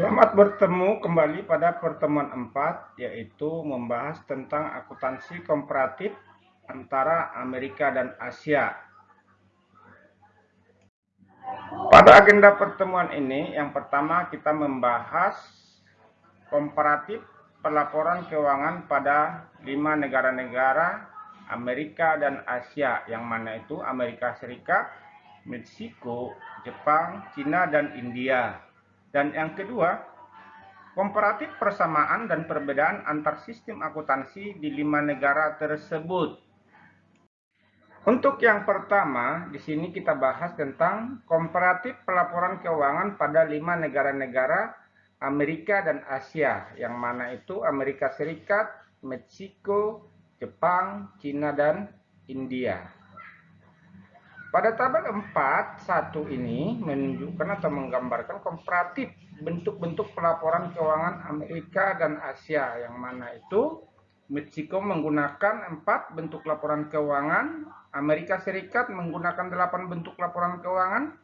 Selamat bertemu kembali pada pertemuan 4, yaitu membahas tentang akuntansi komparatif antara Amerika dan Asia. Pada agenda pertemuan ini, yang pertama kita membahas komparatif pelaporan keuangan pada lima negara-negara Amerika dan Asia, yang mana itu Amerika Serikat, Meksiko, Jepang, Cina, dan India. Dan yang kedua, komparatif persamaan dan perbedaan antar sistem akuntansi di lima negara tersebut. Untuk yang pertama, di sini kita bahas tentang komparatif pelaporan keuangan pada lima negara-negara Amerika dan Asia, yang mana itu Amerika Serikat, Meksiko, Jepang, Cina, dan India. Pada tabel 4, 1 ini menunjukkan atau menggambarkan komparatif bentuk-bentuk pelaporan keuangan Amerika dan Asia, yang mana itu Meksiko menggunakan 4 bentuk laporan keuangan, Amerika Serikat menggunakan 8 bentuk laporan keuangan,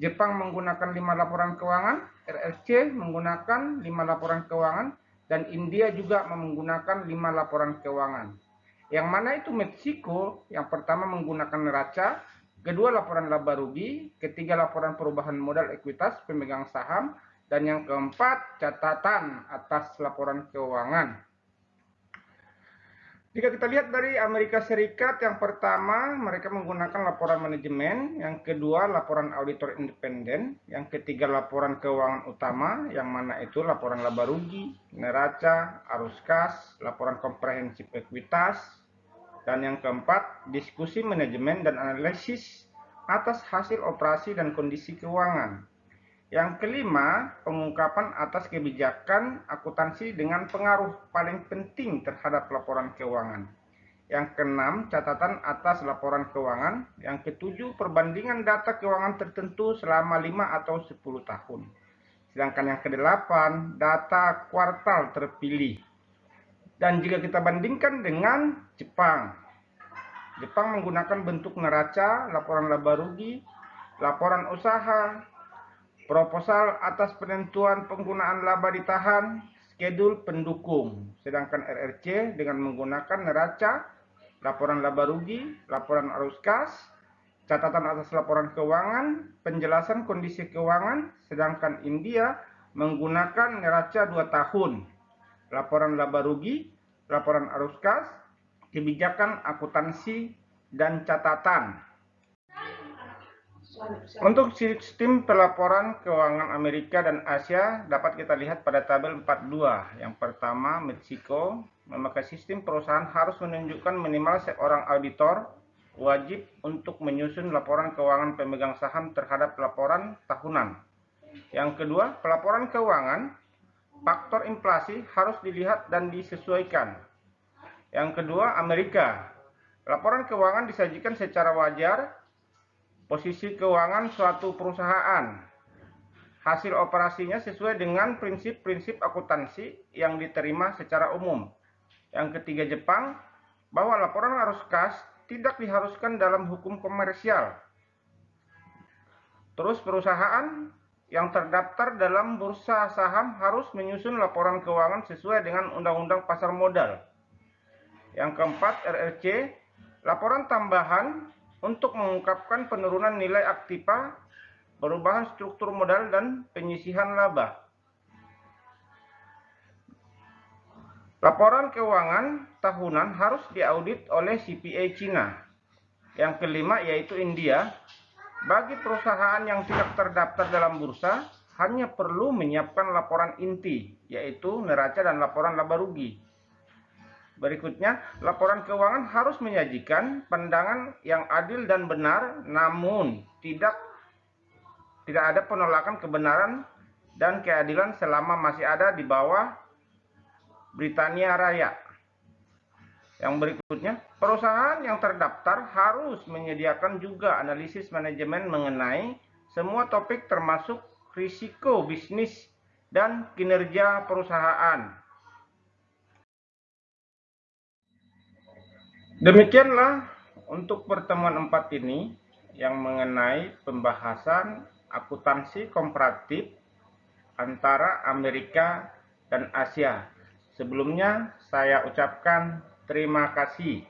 Jepang menggunakan 5 laporan keuangan, RRC menggunakan 5 laporan keuangan, dan India juga menggunakan 5 laporan keuangan. Yang mana itu Meksiko yang pertama menggunakan neraca, Kedua, laporan laba rugi. Ketiga, laporan perubahan modal ekuitas pemegang saham. Dan yang keempat, catatan atas laporan keuangan. Jika kita lihat dari Amerika Serikat, yang pertama mereka menggunakan laporan manajemen, yang kedua laporan auditor independen, yang ketiga laporan keuangan utama, yang mana itu laporan laba rugi, neraca, arus kas, laporan komprehensif ekuitas, dan yang keempat, diskusi manajemen dan analisis atas hasil operasi dan kondisi keuangan. Yang kelima, pengungkapan atas kebijakan akuntansi dengan pengaruh paling penting terhadap laporan keuangan. Yang keenam, catatan atas laporan keuangan. Yang ketujuh, perbandingan data keuangan tertentu selama 5 atau 10 tahun. Sedangkan yang kedelapan, data kuartal terpilih. Dan jika kita bandingkan dengan Jepang, Jepang menggunakan bentuk neraca, laporan laba rugi, laporan usaha, proposal atas penentuan penggunaan laba ditahan, skedul pendukung. Sedangkan RRC dengan menggunakan neraca, laporan laba rugi, laporan arus kas, catatan atas laporan keuangan, penjelasan kondisi keuangan, sedangkan India menggunakan neraca 2 tahun laporan laba rugi, laporan arus kas, kebijakan akuntansi, dan catatan. Untuk sistem pelaporan keuangan Amerika dan Asia dapat kita lihat pada tabel 42. Yang pertama, Meksiko memakai sistem perusahaan harus menunjukkan minimal seorang auditor wajib untuk menyusun laporan keuangan pemegang saham terhadap laporan tahunan. Yang kedua, pelaporan keuangan faktor inflasi harus dilihat dan disesuaikan. Yang kedua, Amerika. Laporan keuangan disajikan secara wajar, posisi keuangan suatu perusahaan, hasil operasinya sesuai dengan prinsip-prinsip akuntansi yang diterima secara umum. Yang ketiga, Jepang, bahwa laporan arus kas tidak diharuskan dalam hukum komersial. Terus perusahaan yang terdaftar dalam bursa saham harus menyusun laporan keuangan sesuai dengan Undang-Undang Pasar Modal. Yang keempat, RRC, laporan tambahan untuk mengungkapkan penurunan nilai aktiva, perubahan struktur modal, dan penyisihan laba. Laporan keuangan tahunan harus diaudit oleh CPA Cina. Yang kelima yaitu India, bagi perusahaan yang tidak terdaftar dalam bursa, hanya perlu menyiapkan laporan inti, yaitu neraca dan laporan laba rugi. Berikutnya, laporan keuangan harus menyajikan pandangan yang adil dan benar, namun tidak tidak ada penolakan kebenaran dan keadilan selama masih ada di bawah Britania Raya. Yang berikutnya, perusahaan yang terdaftar harus menyediakan juga analisis manajemen mengenai semua topik termasuk risiko bisnis dan kinerja perusahaan. Demikianlah untuk pertemuan empat ini yang mengenai pembahasan akuntansi komparatif antara Amerika dan Asia. Sebelumnya saya ucapkan terima kasih.